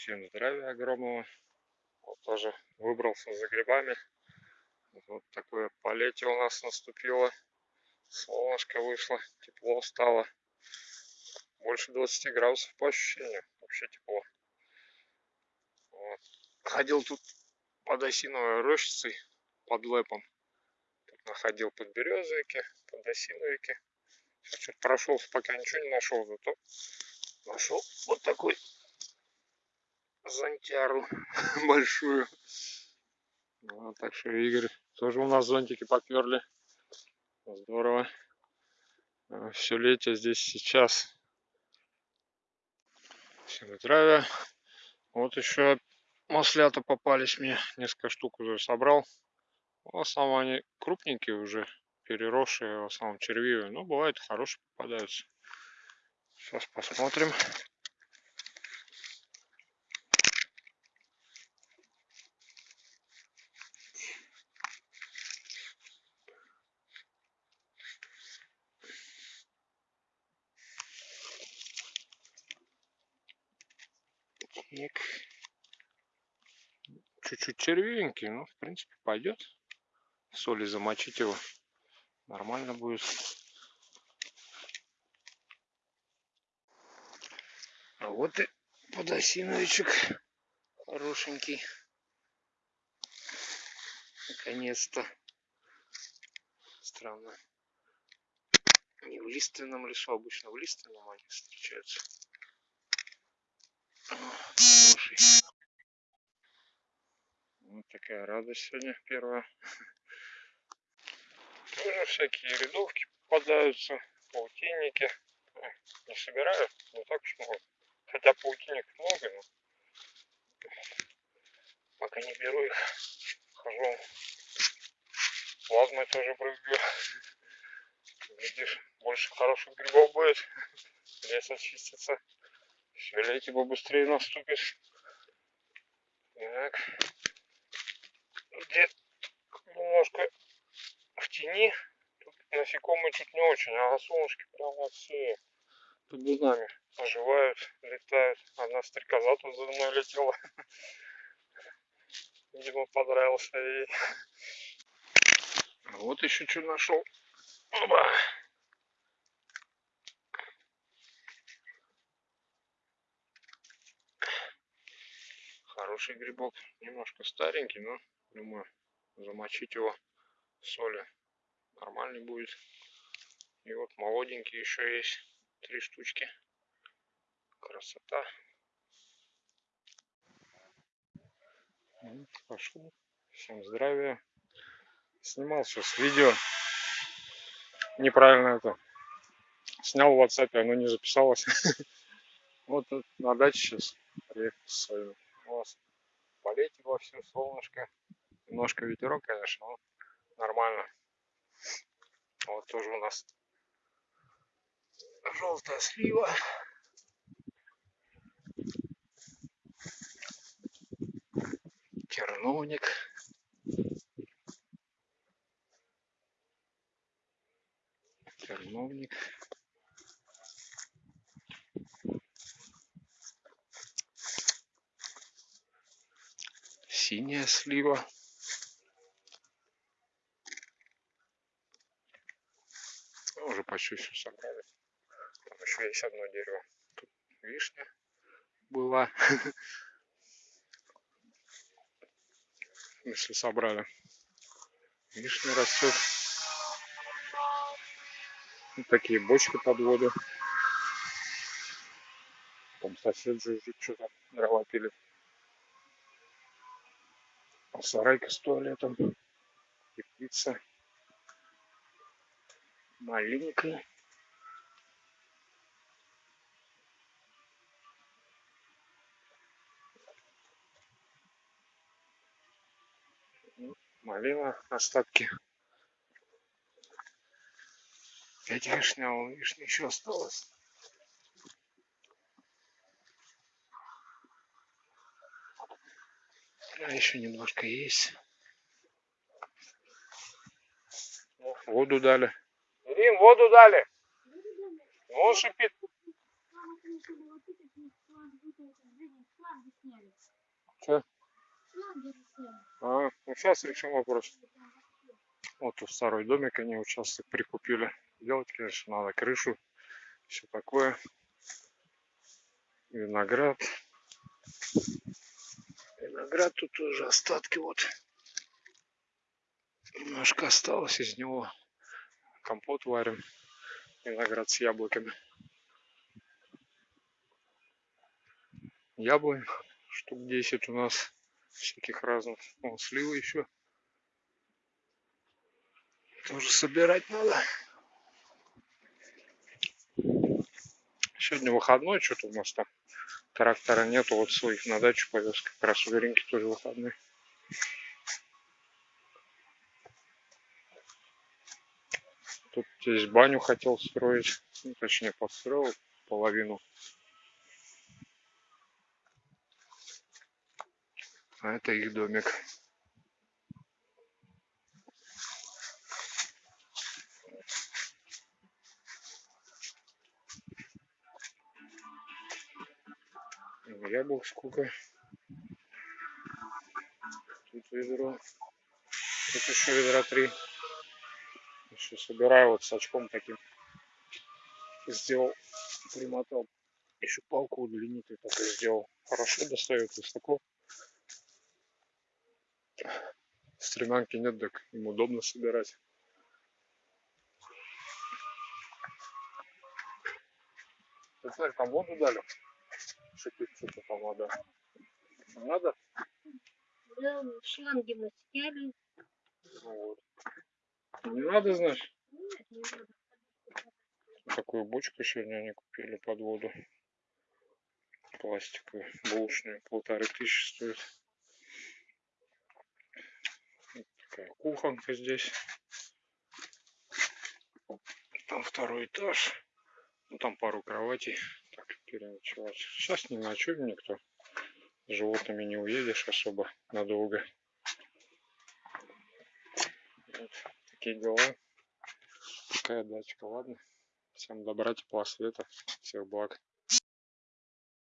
Всем здравия огромного. Вот тоже выбрался за грибами. Вот такое полетие у нас наступило. Солнышко вышло, тепло стало. Больше 20 градусов по ощущениям. Вообще тепло. Вот. Ходил тут под осиновой рощицей, под лэпом. Тут находил под березовики, под осиновики. Сейчас прошелся, пока ничего не нашел, зато нашел вот такой зонтяру большую. Ну, так что Игорь, тоже у нас зонтики поперли. Здорово. А, Все летие здесь сейчас. Всем здравия. Вот еще маслята попались мне. Несколько штук уже собрал. В основном они крупненькие уже, переросшие, в основном червивые. Но бывает хорошие попадаются. Сейчас посмотрим. Так. Чуть-чуть червивенький, но в принципе пойдет. Соли замочить его. Нормально будет. А вот и подосиновичек хорошенький. Наконец-то. Странно. Не в лиственном лесу, обычно в лиственном они встречаются. Хороший. Вот такая радость сегодня первая. Тоже всякие рядовки попадаются, паутинники. Не собираю, не так уж много. Хотя паутинников много, но пока не беру их. Хожу. Плазмой тоже брызгаю. Глядишь, больше хороших грибов будет. Лес очистится. Все летие побыстрее наступит. Так. Где немножко в тени. Тут насекомые чуть не очень, а на солнышке прямо все под бунами оживают, летают. Одна стрекоза тут за мной летела. Видимо, понравился ей. Вот еще что нашел. Оба. Хороший грибок. Немножко старенький, но думаю, замочить его в соли нормальный будет. И вот молоденький еще есть. Три штучки. Красота. Вот, пошел. Всем здравия. Снимал сейчас видео. Неправильно это. Снял в WhatsApp, оно не записалось. Вот на даче сейчас приехал своими. Полетит во все солнышко. Немножко ветерок, конечно, но нормально. Вот тоже у нас желтая слива. Терновник. Синяя слива. Уже почти все собрали. Там еще есть одно дерево. Тут вишня была. Если собрали. Вишня растет. Вот такие бочки под воду. Там сосед жужжит, что-то дрова пилит. Сарайка с туалетом. Теплица. Маленькая. Малина, остатки. Пять вишня, вишни еще осталось. А еще немножко есть. Воду дали. Рим, воду дали. Ну, он шипит. Че? А, ну сейчас решим вопрос. Вот у старый домик они участок прикупили. Делать, конечно, надо крышу. Все такое. Виноград. Виноград тут тоже остатки вот. Немножко осталось из него. Компот варим. Виноград с яблоками. Яблонь штук 10 у нас всяких разных. Вон сливы еще. Тоже собирать надо. Сегодня выходной, что-то у нас там трактора нету, вот своих на дачу повез, как раз у Веринки тоже выходной. Тут здесь баню хотел строить, ну, точнее построил половину. А это их домик. Яблок сколько. Тут ведро. Тут еще ведра три. Еще собираю вот с очком таким. Сделал, примотал. Еще палку удлинитель такой сделал. Хорошо достает высоко. Стремянки нет, так им удобно собирать. Ты знаешь, там воду дали? Там вода. Надо? Да, шланги мы сняли. Ну вот. Не надо, знаешь? Нет, не надо. Такую бочку сегодня они купили под воду. Пластиковую, бушную, полторы тысячи стоит. Вот такая кухонка здесь. Там второй этаж. Ну, там пару кроватей. Переночевать. Сейчас не ночуем никто. Животными не уедешь особо надолго. Вот такие дела. Такая дачка, ладно. Всем добра, тепла, света. Всех благ.